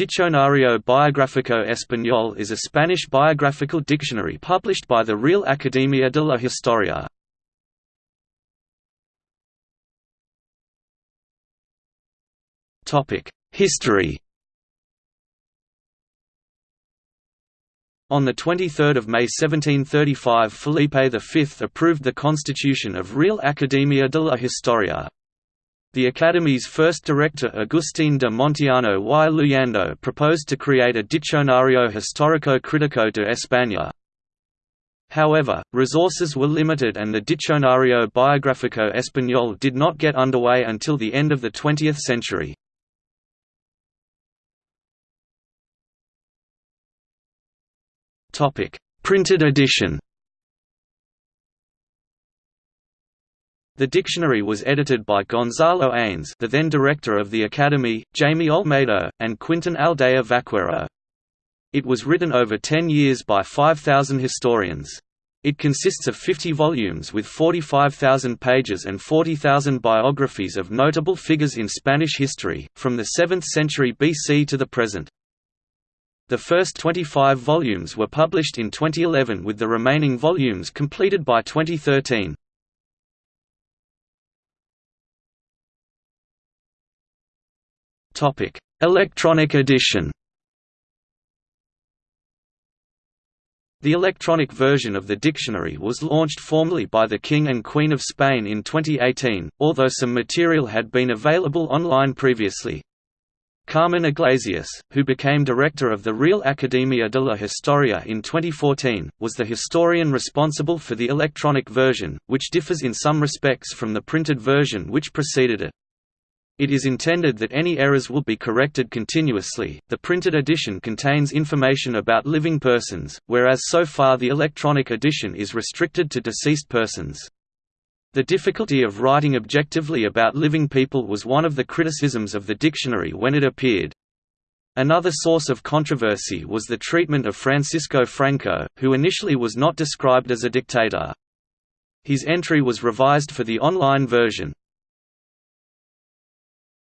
Diccionario Biográfico Español is a Spanish biographical dictionary published by the Real Academia de la Historia. History On 23 May 1735 Felipe V approved the constitution of Real Academia de la Historia. The Academy's first director Agustín de Montiano y Luyando proposed to create a Diccionario Histórico-Crítico de España. However, resources were limited and the Diccionario Biográfico Español did not get underway until the end of the 20th century. Printed edition The dictionary was edited by Gonzalo Anes the then director of the Academy, Jaime Olmedo, and Quintin Aldea Vaquero. It was written over ten years by 5,000 historians. It consists of 50 volumes with 45,000 pages and 40,000 biographies of notable figures in Spanish history, from the 7th century BC to the present. The first 25 volumes were published in 2011 with the remaining volumes completed by 2013. Topic: Electronic edition. The electronic version of the dictionary was launched formally by the King and Queen of Spain in 2018, although some material had been available online previously. Carmen Iglesias, who became director of the Real Academia de la Historia in 2014, was the historian responsible for the electronic version, which differs in some respects from the printed version which preceded it. It is intended that any errors will be corrected continuously. The printed edition contains information about living persons, whereas so far the electronic edition is restricted to deceased persons. The difficulty of writing objectively about living people was one of the criticisms of the dictionary when it appeared. Another source of controversy was the treatment of Francisco Franco, who initially was not described as a dictator. His entry was revised for the online version.